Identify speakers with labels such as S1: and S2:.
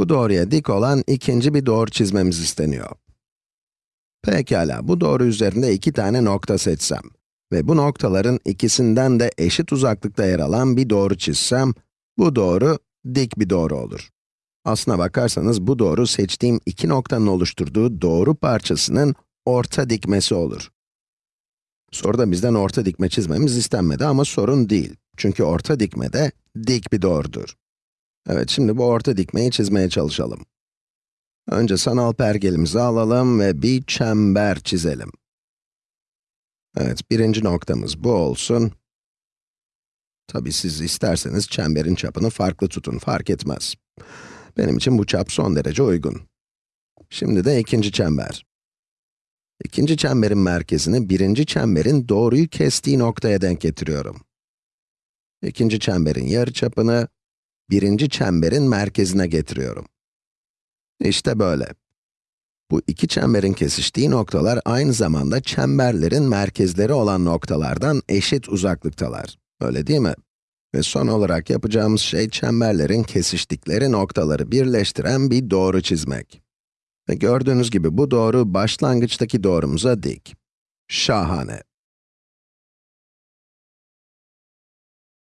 S1: Bu doğruya dik olan ikinci bir doğru çizmemiz isteniyor. Pekala, bu doğru üzerinde iki tane nokta seçsem ve bu noktaların ikisinden de eşit uzaklıkta yer alan bir doğru çizsem, bu doğru dik bir doğru olur. Aslına bakarsanız bu doğru seçtiğim iki noktanın oluşturduğu doğru parçasının orta dikmesi olur. Soruda bizden orta dikme çizmemiz istenmedi ama sorun değil. Çünkü orta dikme de dik bir doğrudur. Evet, şimdi bu orta dikmeyi çizmeye çalışalım. Önce sanal pergelimizi alalım ve bir çember çizelim. Evet, birinci noktamız bu olsun. Tabii siz isterseniz çemberin çapını farklı tutun, fark etmez. Benim için bu çap son derece uygun. Şimdi de ikinci çember. İkinci çemberin merkezini birinci çemberin doğruyu kestiği noktaya denk getiriyorum. İkinci çemberin yarıçapını birinci çemberin merkezine getiriyorum. İşte böyle. Bu iki çemberin kesiştiği noktalar aynı zamanda çemberlerin merkezleri olan noktalardan eşit uzaklıktalar. Öyle değil mi? Ve son olarak yapacağımız şey çemberlerin kesiştikleri noktaları birleştiren bir doğru çizmek. Ve gördüğünüz gibi bu doğru başlangıçtaki doğrumuza dik. Şahane.